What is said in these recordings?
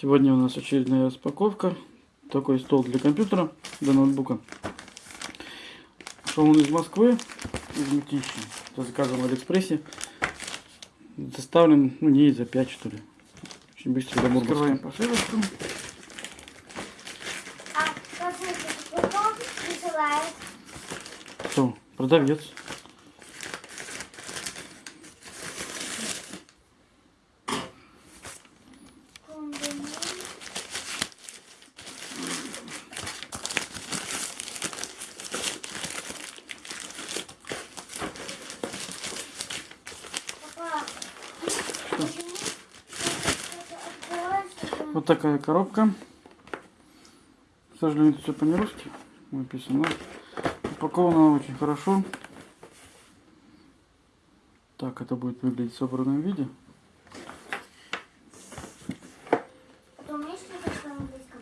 Сегодня у нас очередная распаковка. Такой стол для компьютера, для ноутбука. Шел он из Москвы, из Мытищи. Это заказан в Алиэкспрессе. Доставлен, ну, не за 5, что ли. Очень быстро домой. Открываем посылочку. А? Кто? Продавец. Вот такая коробка. К сожалению, это все по-нерусски написано. Упакована она очень хорошо. Так это будет выглядеть в собранном виде.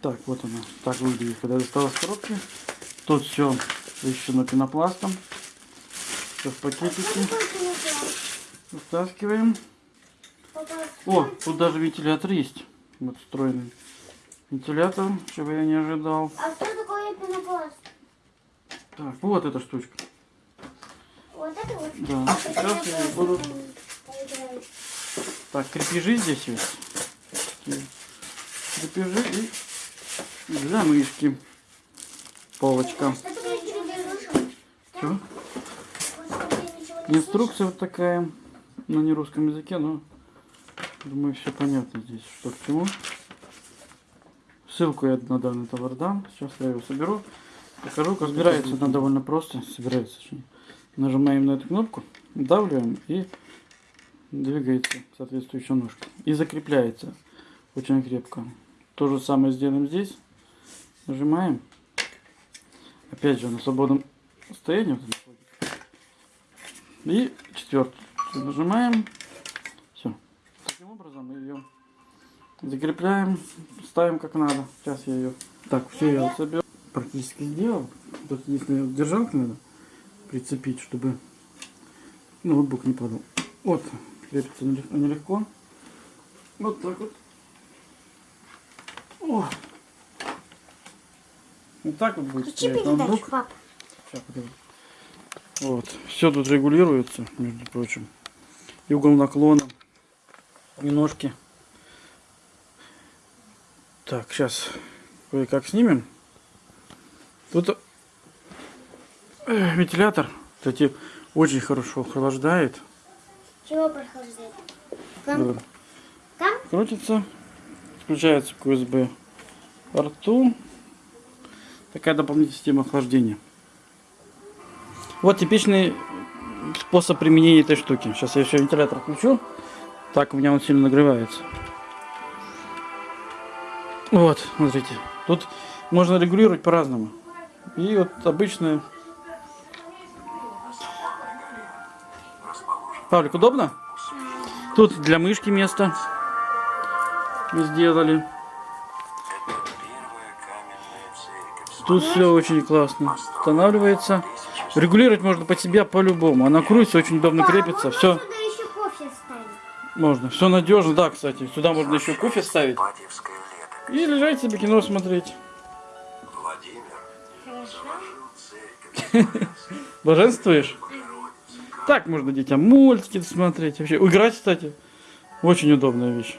Так, вот она. Так выглядит, когда я достала из коробки. Тут все защищено пенопластом. Все в пакетике. телефон? Вытаскиваем. О, тут даже вентилятор есть. Вот встроенный вентилятор, чего я не ожидал. А что такое пенопласт? Так, вот эта штучка. Вот это вот? Да, Это сейчас я буду... Так, крепежи здесь есть. Такие Крепежи и для мышки. Полочка. Что не Инструкция вот такая. На нерусском языке, но думаю, все понятно здесь, что к чему. Ссылку я на данный товар дам. Сейчас я его соберу. Покажу, как собирается она довольно просто. Собирается. Нажимаем на эту кнопку, давливаем и двигается соответствующая ножка. И закрепляется очень крепко. То же самое сделаем здесь. Нажимаем. Опять же на свободном состоянии. И четвертую нажимаем. Все. Таким образом мы ее закрепляем, ставим как надо. Сейчас я ее... Так, все я соберу. Практически сделал. Тут единственное, держалку надо прицепить, чтобы ноутбук не падал. Вот, крепится нелег- нелегко. Вот так вот. О. Вот так вот будет Включи передачу, пап. Подожди. Вот. Все тут регулируется, между прочим. И угол наклона, и ножки. Так, сейчас кое-как снимем. Тут э, вентилятор, кстати, очень хорошо охлаждает. Чего прохождает? Там? Да. Там? Крутится, включается к USB порту. Такая дополнительная система охлаждения. Вот типичный способ применения этой штуки. Сейчас я еще вентилятор включу. Так у меня он сильно нагревается. Вот, смотрите. Тут можно регулировать по-разному. И вот обычная... Павлик, удобно? Тут для мышки место сделали. Тут все очень классно. Устанавливается. Регулировать можно под себя по-любому. Она крутится, очень удобно крепится. Все можно. Все надежно. Да, кстати, сюда можно еще кофе ставить. И лежать себе кино смотреть. Владимир. Блаженствуешь? Так можно детям мультики смотреть. Вообще, играть, кстати, очень удобная вещь.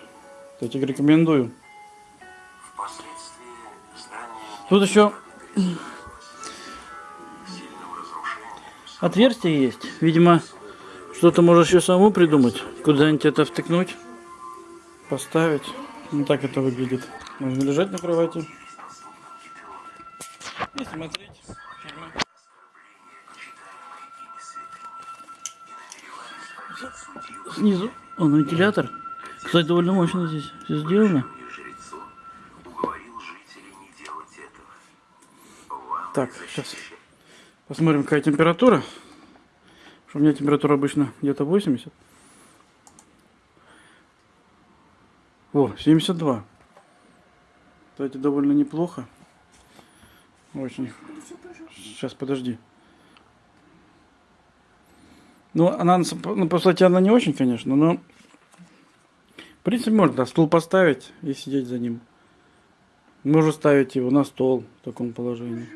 Кстати, рекомендую. Тут еще отверстие есть. Видимо, что-то можешь еще самому придумать. Куда-нибудь это втыкнуть, поставить. Ну так это выглядит. Можно лежать на кровати и смотреть фильмы. Снизу он вентилятор. Кстати, довольно мощно здесь все сделано. Так, сейчас посмотрим, какая температура. Потому что у меня температура обычно где-то 80. О, 72. Кстати, довольно неплохо. Очень. Сейчас, подожди. Ну, она, на ну, по сути, она не очень, конечно, но... В принципе, можно стул поставить и сидеть за ним. Можно ставить его на стол в таком положении.